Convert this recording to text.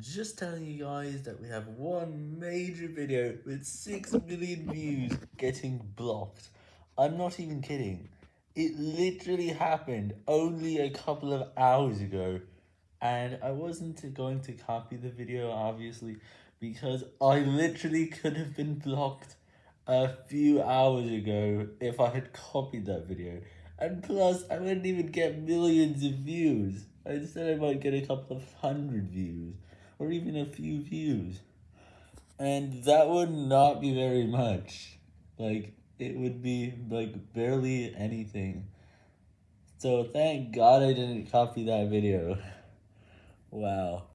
Just telling you guys that we have one major video with 6 million views getting blocked. I'm not even kidding. It literally happened only a couple of hours ago. And I wasn't going to copy the video, obviously, because I literally could have been blocked a few hours ago if I had copied that video. And plus, I wouldn't even get millions of views. Instead, I might get a couple of hundred views or even a few views. And that would not be very much. Like, it would be, like, barely anything. So thank God I didn't copy that video. Wow.